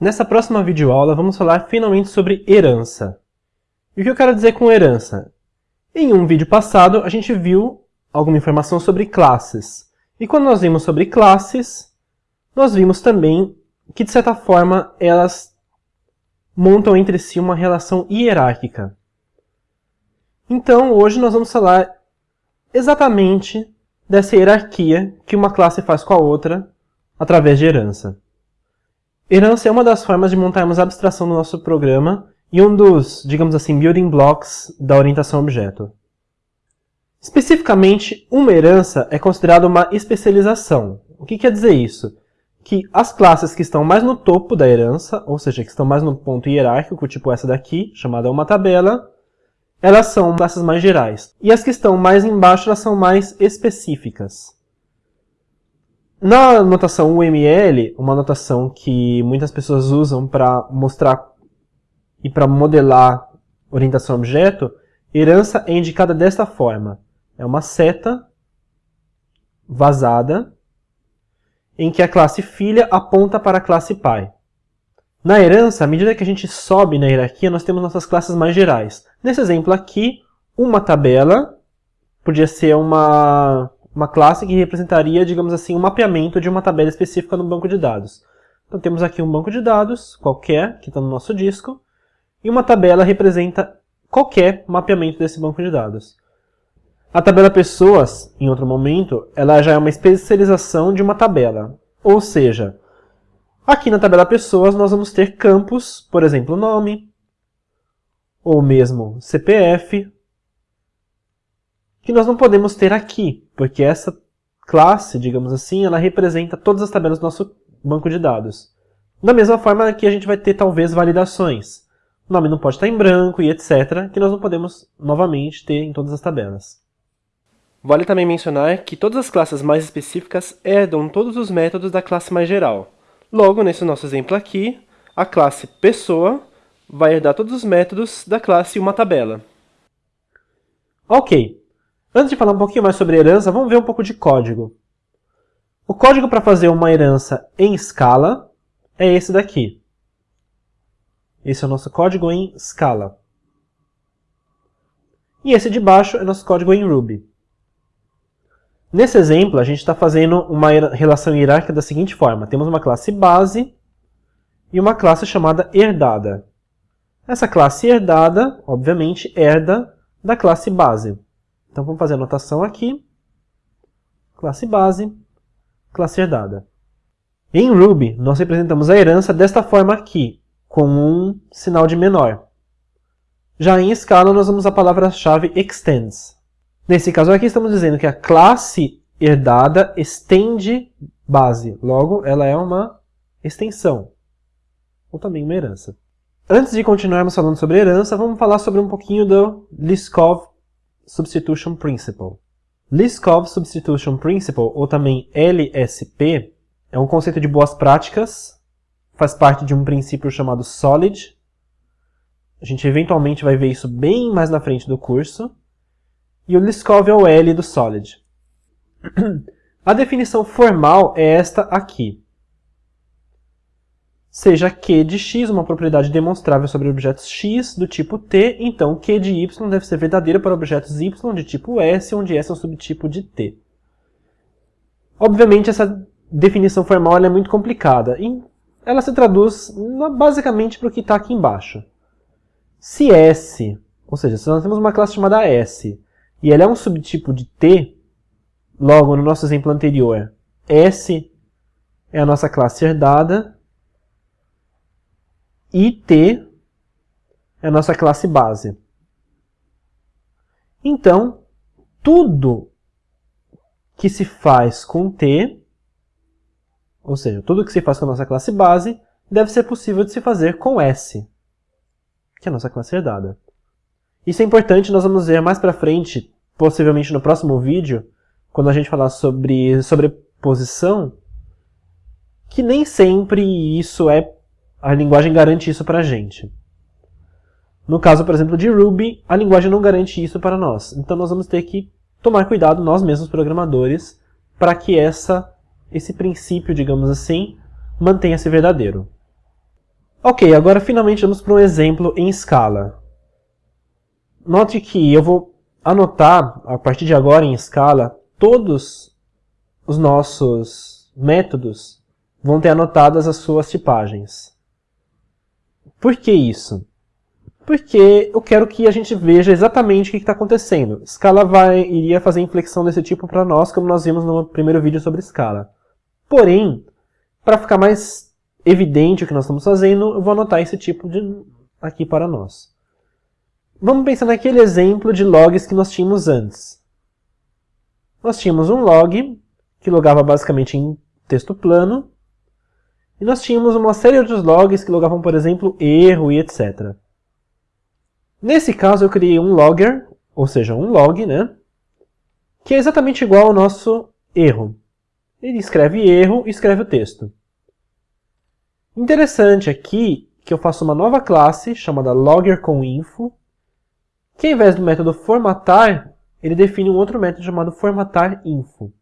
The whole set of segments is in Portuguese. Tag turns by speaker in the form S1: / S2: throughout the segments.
S1: Nessa próxima videoaula vamos falar finalmente sobre herança. E o que eu quero dizer com herança? Em um vídeo passado a gente viu alguma informação sobre classes. E quando nós vimos sobre classes, nós vimos também que de certa forma elas montam entre si uma relação hierárquica. Então hoje nós vamos falar exatamente dessa hierarquia que uma classe faz com a outra através de herança. Herança é uma das formas de montarmos a abstração do nosso programa e um dos, digamos assim, building blocks da orientação objeto. Especificamente, uma herança é considerada uma especialização. O que quer dizer isso? Que as classes que estão mais no topo da herança, ou seja, que estão mais no ponto hierárquico, tipo essa daqui, chamada uma tabela, elas são classes mais gerais. E as que estão mais embaixo, elas são mais específicas. Na notação UML, uma notação que muitas pessoas usam para mostrar e para modelar orientação a objeto, herança é indicada desta forma. É uma seta vazada em que a classe filha aponta para a classe pai. Na herança, à medida que a gente sobe na hierarquia, nós temos nossas classes mais gerais. Nesse exemplo aqui, uma tabela podia ser uma uma classe que representaria, digamos assim, um mapeamento de uma tabela específica no banco de dados. Então temos aqui um banco de dados, qualquer, que está no nosso disco, e uma tabela representa qualquer mapeamento desse banco de dados. A tabela pessoas, em outro momento, ela já é uma especialização de uma tabela. Ou seja, aqui na tabela pessoas nós vamos ter campos, por exemplo, nome, ou mesmo CPF, que nós não podemos ter aqui, porque essa classe, digamos assim, ela representa todas as tabelas do nosso banco de dados. Da mesma forma que a gente vai ter, talvez, validações. O nome não pode estar em branco e etc., que nós não podemos, novamente, ter em todas as tabelas. Vale também mencionar que todas as classes mais específicas herdam todos os métodos da classe mais geral. Logo, nesse nosso exemplo aqui, a classe pessoa vai herdar todos os métodos da classe uma tabela. Ok, Antes de falar um pouquinho mais sobre herança, vamos ver um pouco de código. O código para fazer uma herança em escala é esse daqui. Esse é o nosso código em Scala. E esse de baixo é nosso código em Ruby. Nesse exemplo, a gente está fazendo uma relação hierárquica da seguinte forma. Temos uma classe base e uma classe chamada herdada. Essa classe herdada, obviamente, herda da classe base. Então vamos fazer a anotação aqui. Classe base, classe herdada. Em Ruby, nós representamos a herança desta forma aqui, com um sinal de menor. Já em Scala, nós usamos a palavra-chave extends. Nesse caso aqui, estamos dizendo que a classe herdada estende base. Logo, ela é uma extensão, ou também uma herança. Antes de continuarmos falando sobre herança, vamos falar sobre um pouquinho do Liskov Substitution Principle. Liskov Substitution Principle, ou também LSP, é um conceito de boas práticas, faz parte de um princípio chamado SOLID. A gente eventualmente vai ver isso bem mais na frente do curso. E o Liskov é o L do SOLID. A definição formal é esta aqui seja Q de x uma propriedade demonstrável sobre objetos x do tipo T, então Q de y deve ser verdadeiro para objetos y de tipo S, onde S é um subtipo de T. Obviamente, essa definição formal é muito complicada, e ela se traduz basicamente para o que está aqui embaixo. Se S, ou seja, se nós temos uma classe chamada S, e ela é um subtipo de T, logo, no nosso exemplo anterior, S é a nossa classe herdada, e T é a nossa classe base. Então, tudo que se faz com T, ou seja, tudo que se faz com a nossa classe base, deve ser possível de se fazer com S, que é a nossa classe herdada. Isso é importante, nós vamos ver mais para frente, possivelmente no próximo vídeo, quando a gente falar sobre sobreposição, que nem sempre isso é a linguagem garante isso para a gente. No caso, por exemplo, de Ruby, a linguagem não garante isso para nós. Então nós vamos ter que tomar cuidado, nós mesmos programadores, para que essa, esse princípio, digamos assim, mantenha-se verdadeiro. Ok, agora finalmente vamos para um exemplo em escala. Note que eu vou anotar, a partir de agora em escala, todos os nossos métodos vão ter anotadas as suas tipagens. Por que isso? Porque eu quero que a gente veja exatamente o que está acontecendo. Scala vai, iria fazer inflexão desse tipo para nós, como nós vimos no primeiro vídeo sobre Scala. Porém, para ficar mais evidente o que nós estamos fazendo, eu vou anotar esse tipo de aqui para nós. Vamos pensar naquele exemplo de logs que nós tínhamos antes. Nós tínhamos um log, que logava basicamente em texto plano, e nós tínhamos uma série de outros logs que logavam, por exemplo, erro e etc. Nesse caso eu criei um logger, ou seja, um log, né? Que é exatamente igual ao nosso erro. Ele escreve erro e escreve o texto. Interessante aqui que eu faço uma nova classe chamada loggerComInfo, que ao invés do método formatar, ele define um outro método chamado formatarInfo.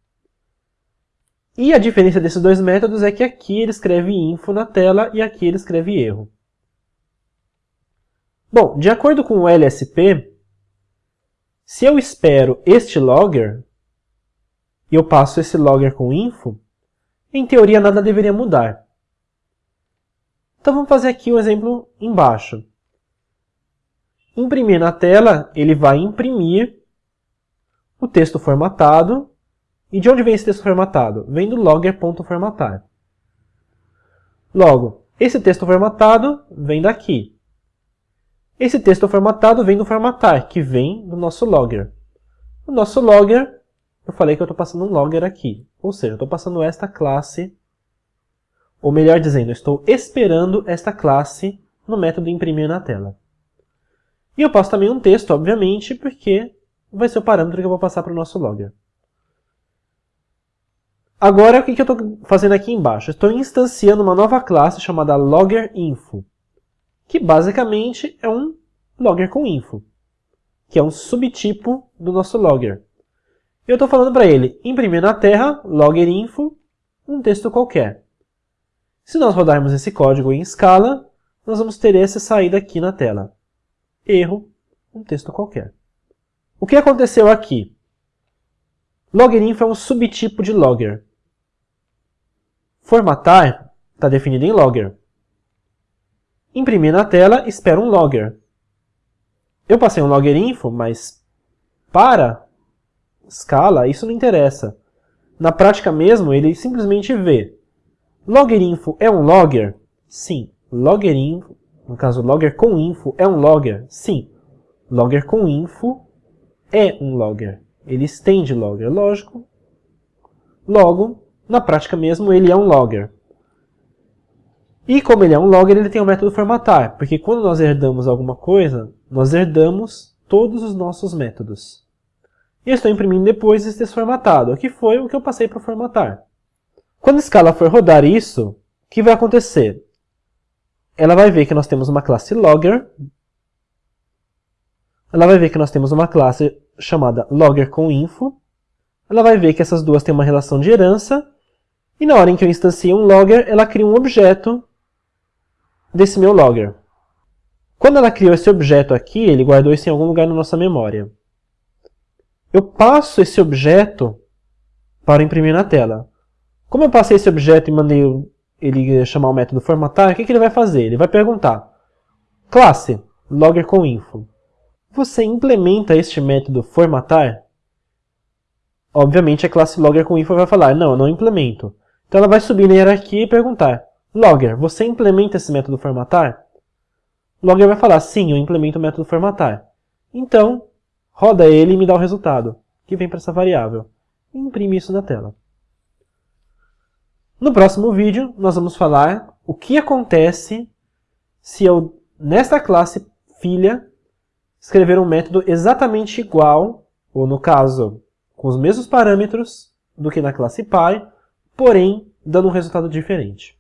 S1: E a diferença desses dois métodos é que aqui ele escreve info na tela e aqui ele escreve erro. Bom, de acordo com o LSP, se eu espero este logger e eu passo esse logger com info, em teoria nada deveria mudar. Então vamos fazer aqui um exemplo embaixo. Imprimir na tela, ele vai imprimir o texto formatado. E de onde vem esse texto formatado? Vem do logger.formatar. Logo, esse texto formatado vem daqui. Esse texto formatado vem do formatar, que vem do nosso logger. O nosso logger, eu falei que eu estou passando um logger aqui. Ou seja, eu estou passando esta classe, ou melhor dizendo, eu estou esperando esta classe no método imprimir na tela. E eu passo também um texto, obviamente, porque vai ser o parâmetro que eu vou passar para o nosso logger. Agora, o que eu estou fazendo aqui embaixo? Estou instanciando uma nova classe chamada loggerinfo que basicamente é um logger com info, que é um subtipo do nosso logger. Eu estou falando para ele imprimir na terra, logger info, um texto qualquer. Se nós rodarmos esse código em escala, nós vamos ter essa saída aqui na tela. Erro, um texto qualquer. O que aconteceu aqui? Loggerinfo é um subtipo de logger. Formatar está definido em logger. Imprimir na tela, espero um logger. Eu passei um logger info, mas para escala isso não interessa. Na prática mesmo, ele simplesmente vê. Logger info é um logger? Sim. Logger info, no caso logger com info, é um logger? Sim. Logger com info é um logger. Ele estende logger, lógico. Logo, na prática mesmo, ele é um logger. E como ele é um logger, ele tem o um método formatar, porque quando nós herdamos alguma coisa, nós herdamos todos os nossos métodos. E eu estou imprimindo depois esse texto formatado, que foi o que eu passei para formatar. Quando a escala for rodar isso, o que vai acontecer? Ela vai ver que nós temos uma classe logger, ela vai ver que nós temos uma classe chamada logger com info, ela vai ver que essas duas têm uma relação de herança, e na hora em que eu instancio um logger, ela cria um objeto desse meu logger. Quando ela criou esse objeto aqui, ele guardou isso em algum lugar na nossa memória. Eu passo esse objeto para imprimir na tela. Como eu passei esse objeto e mandei ele chamar o método formatar, o que, que ele vai fazer? Ele vai perguntar, classe, logger com info. Você implementa este método formatar? Obviamente a classe logger com info vai falar, não, eu não implemento. Então ela vai subir na hierarquia e perguntar, Logger, você implementa esse método formatar? Logger vai falar, sim, eu implemento o método formatar. Então, roda ele e me dá o resultado, que vem para essa variável. E imprime isso na tela. No próximo vídeo, nós vamos falar o que acontece se eu, nesta classe filha, escrever um método exatamente igual, ou no caso, com os mesmos parâmetros do que na classe pai, porém, dando um resultado diferente.